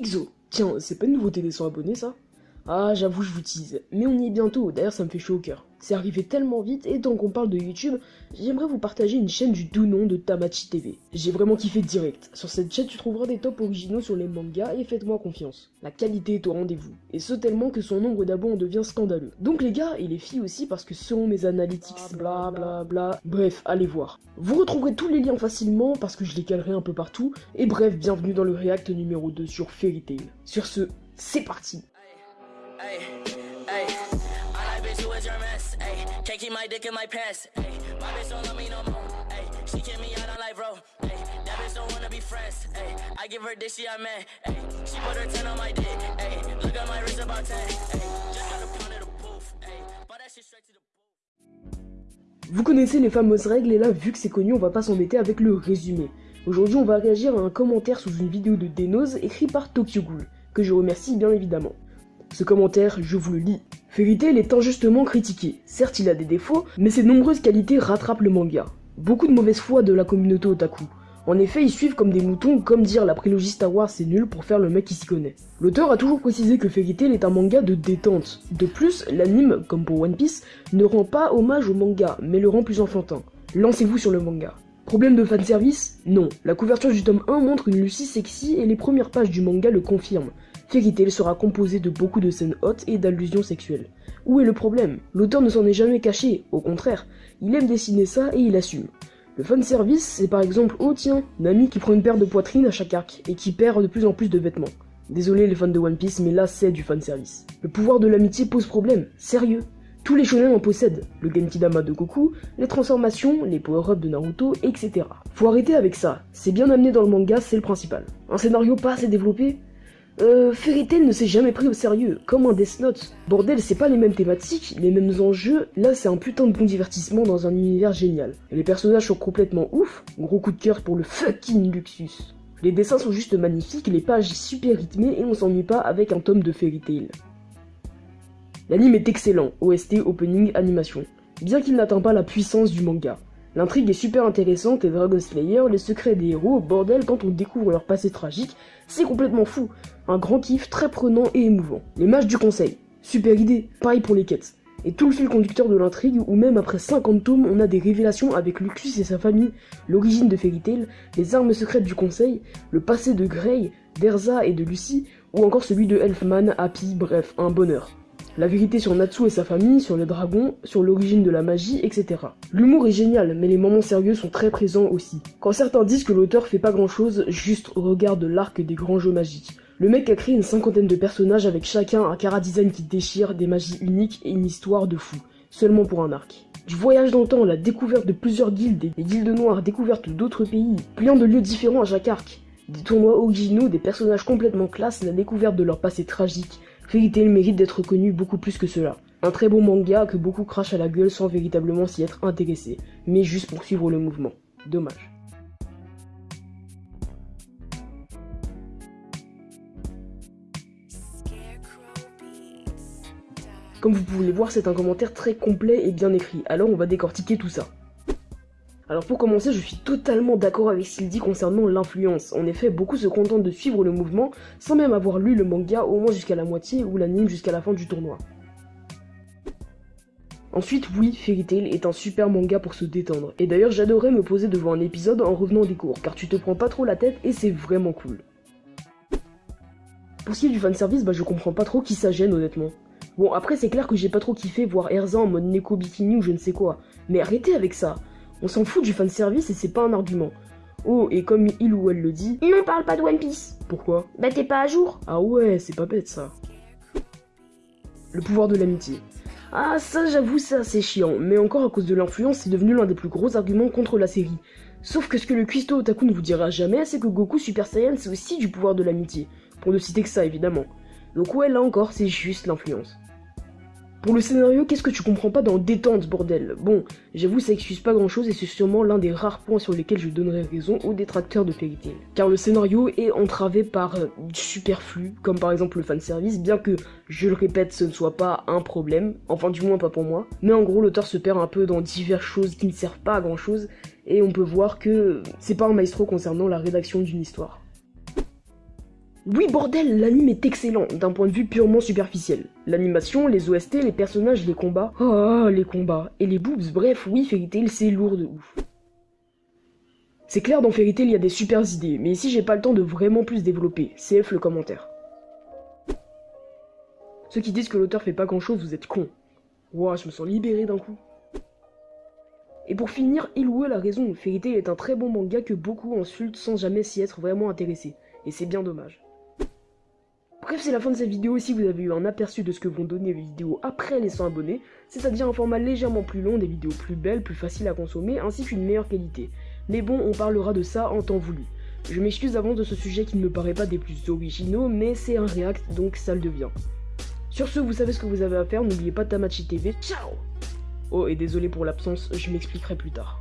XO, tiens, c'est pas une nouveauté des 100 abonnés ça? Ah, j'avoue, je vous tease, mais on y est bientôt, d'ailleurs ça me fait chaud au cœur. C'est arrivé tellement vite, et tant qu'on parle de YouTube, j'aimerais vous partager une chaîne du doux nom de Tamachi TV. J'ai vraiment kiffé direct. Sur cette chaîne, tu trouveras des tops originaux sur les mangas, et faites-moi confiance. La qualité est au rendez-vous, et ce tellement que son nombre d'abonnés en devient scandaleux. Donc les gars, et les filles aussi, parce que selon mes analytics, bla bla bla, bref, allez voir. Vous retrouverez tous les liens facilement, parce que je les calerai un peu partout, et bref, bienvenue dans le React numéro 2 sur Fairy Tail. Sur ce, c'est parti Can't keep in pants. Ay, I she put her 10 on my dick. At my wrist about 10. Ay, just got a pound of the booth. Ay, but that shit straight to the vous connaissez les fameuses règles et là, vu que c'est connu, on va pas s'embêter avec le résumé. Aujourd'hui, on va réagir à un commentaire sous une vidéo de Denose écrit par Tokyo Ghoul, que je remercie bien évidemment. Ce commentaire, je vous le lis. Fairy Tail est injustement critiqué. Certes, il a des défauts, mais ses nombreuses qualités rattrapent le manga. Beaucoup de mauvaise foi de la communauté otaku. En effet, ils suivent comme des moutons, comme dire la prélogie Star Wars c'est nul pour faire le mec qui s'y connaît. L'auteur a toujours précisé que Fairy est un manga de détente. De plus, l'anime, comme pour One Piece, ne rend pas hommage au manga, mais le rend plus enfantin. Lancez-vous sur le manga. Problème de fanservice? Non. La couverture du tome 1 montre une Lucie sexy et les premières pages du manga le confirment. Fairy Tail sera composé de beaucoup de scènes hautes et d'allusions sexuelles. Où est le problème? L'auteur ne s'en est jamais caché, au contraire, il aime dessiner ça et il assume. Le fanservice, c'est par exemple, oh tiens, Nami qui prend une paire de poitrine à chaque arc, et qui perd de plus en plus de vêtements. Désolé les fans de One Piece, mais là c'est du fanservice. Le pouvoir de l'amitié pose problème, sérieux. Tous les shonen en possèdent, le Genkidama de Goku, les transformations, les power-ups de Naruto, etc. Faut arrêter avec ça, c'est bien amené dans le manga, c'est le principal. Un scénario pas assez développé? Euh, Fairy Tail ne s'est jamais pris au sérieux, comme un Death Note. Bordel, c'est pas les mêmes thématiques, les mêmes enjeux, là c'est un putain de bon divertissement dans un univers génial. Et les personnages sont complètement ouf, gros coup de cœur pour le fucking Luxus. Les dessins sont juste magnifiques, les pages super rythmées et on s'ennuie pas avec un tome de Fairy Tail. L'anime est excellent, OST, opening, animation, bien qu'il n'atteint pas la puissance du manga. L'intrigue est super intéressante et Dragon Slayer, les secrets des héros, bordel, quand on découvre leur passé tragique, c'est complètement fou. Un grand kiff très prenant et émouvant. Les mages du conseil, super idée, pareil pour les quêtes. Et tout le fil conducteur de l'intrigue, où même après 50 tomes, on a des révélations avec Luxus et sa famille, l'origine de Fairy Tail, les armes secrètes du conseil, le passé de Grey, d'Erza et de Lucy, ou encore celui de Elfman, Happy, bref, un bonheur la vérité sur Natsu et sa famille, sur les dragons, sur l'origine de la magie, etc. L'humour est génial, mais les moments sérieux sont très présents aussi. Quand certains disent que l'auteur fait pas grand chose, juste regarde l'arc des grands jeux magiques. Le mec a créé une cinquantaine de personnages avec chacun un cara design qui déchire, des magies uniques et une histoire de fou, seulement pour un arc. Du voyage dans le temps, la découverte de plusieurs guildes, des guildes noires, découverte d'autres pays, plein de lieux différents à chaque arc. Des tournois originaux, des personnages complètement classe, la découverte de leur passé tragique, Fairy Tail mérite d'être connu beaucoup plus que cela. Un très beau manga que beaucoup crachent à la gueule sans véritablement s'y être intéressé, mais juste pour suivre le mouvement. Dommage. Comme vous pouvez le voir, c'est un commentaire très complet et bien écrit, alors on va décortiquer tout ça. Alors pour commencer, je suis totalement d'accord avec ce qu'il dit concernant l'influence. En effet, beaucoup se contentent de suivre le mouvement sans même avoir lu le manga au moins jusqu'à la moitié ou l'anime jusqu'à la fin du tournoi. Ensuite, oui, Fairy Tail est un super manga pour se détendre. Et d'ailleurs, j'adorais me poser devant un épisode en revenant des cours, car tu te prends pas trop la tête et c'est vraiment cool. Pour ce qui est du fanservice, bah je comprends pas trop qui ça gêne honnêtement. Bon, après c'est clair que j'ai pas trop kiffé voir Erza en mode Neko Bikini ou je ne sais quoi. Mais arrêtez avec ça on s'en fout du fanservice et c'est pas un argument. Oh, et comme il ou elle le dit, non parle pas de One Piece. Pourquoi? Bah t'es pas à jour. Ah ouais, c'est pas bête ça. Le pouvoir de l'amitié. Ah ça j'avoue ça c'est chiant, mais encore à cause de l'influence c'est devenu l'un des plus gros arguments contre la série. Sauf que ce que le cuistot Otaku ne vous dira jamais, c'est que Goku Super Saiyan c'est aussi du pouvoir de l'amitié. Pour ne citer que ça évidemment. Donc ouais là encore c'est juste l'influence. Pour le scénario, qu'est-ce que tu comprends pas dans détente, bordel? Bon, j'avoue, ça excuse pas grand chose et c'est sûrement l'un des rares points sur lesquels je donnerai raison aux détracteurs de Fairy. Car le scénario est entravé par euh, du superflu, comme par exemple le fanservice, bien que, je le répète, ce ne soit pas un problème, enfin du moins pas pour moi. Mais en gros, l'auteur se perd un peu dans diverses choses qui ne servent pas à grand chose, et on peut voir que c'est pas un maestro concernant la rédaction d'une histoire. Oui, bordel, l'anime est excellent, d'un point de vue purement superficiel. L'animation, les OST, les personnages, les combats. Oh, les combats. Et les boobs, bref, oui, Fairy Tail, c'est lourd de ouf. C'est clair, dans Fairy Tail, il y a des super idées, mais ici, j'ai pas le temps de vraiment plus développer. CF le commentaire. Ceux qui disent que l'auteur fait pas grand chose, vous êtes cons. Ouah, je me sens libéré d'un coup. Et pour finir, Ilou a raison, Fairy Tail est un très bon manga que beaucoup insultent sans jamais s'y être vraiment intéressé. Et c'est bien dommage. Bref, c'est la fin de cette vidéo. Si vous avez eu un aperçu de ce que vont donner les vidéos après les 100 abonnés, c'est-à-dire un format légèrement plus long, des vidéos plus belles, plus faciles à consommer, ainsi qu'une meilleure qualité. Mais bon, on parlera de ça en temps voulu. Je m'excuse avant de ce sujet qui ne me paraît pas des plus originaux, mais c'est un react, donc ça le devient. Sur ce, vous savez ce que vous avez à faire, n'oubliez pas Tamachi TV. Ciao Oh, et désolé pour l'absence, je m'expliquerai plus tard.